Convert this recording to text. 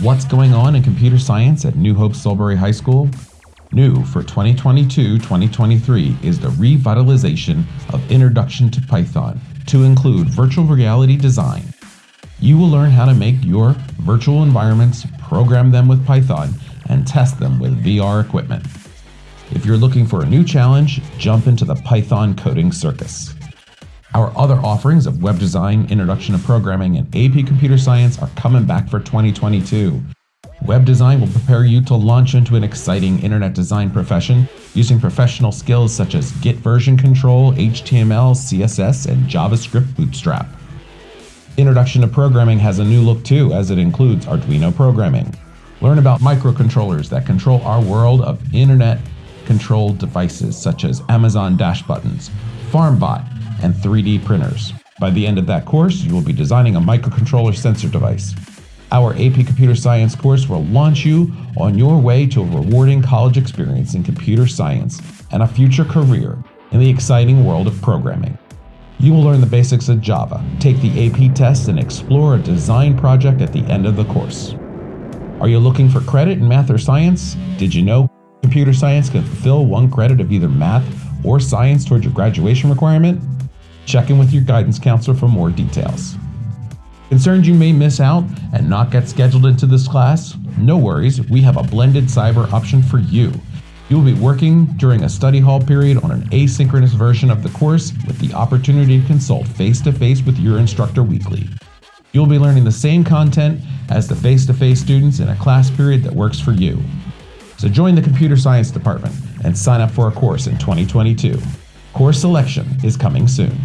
What's going on in computer science at New Hope Solebury High School? New for 2022-2023 is the revitalization of Introduction to Python to include virtual reality design. You will learn how to make your virtual environments, program them with Python, and test them with VR equipment. If you're looking for a new challenge, jump into the Python coding circus. Our other offerings of web design, introduction to programming, and AP computer science are coming back for 2022. Web design will prepare you to launch into an exciting internet design profession using professional skills such as Git version control, HTML, CSS, and JavaScript Bootstrap. Introduction to programming has a new look too, as it includes Arduino programming. Learn about microcontrollers that control our world of internet controlled devices such as Amazon Dash buttons, FarmBot, and 3D printers. By the end of that course, you will be designing a microcontroller sensor device. Our AP Computer Science course will launch you on your way to a rewarding college experience in computer science and a future career in the exciting world of programming. You will learn the basics of Java, take the AP test, and explore a design project at the end of the course. Are you looking for credit in math or science? Did you know computer science can fulfill one credit of either math or science towards your graduation requirement? Check in with your guidance counselor for more details. Concerned you may miss out and not get scheduled into this class? No worries, we have a blended cyber option for you. You will be working during a study hall period on an asynchronous version of the course with the opportunity to consult face to face with your instructor weekly. You'll be learning the same content as the face to face students in a class period that works for you. So join the computer science department and sign up for a course in 2022. Course selection is coming soon.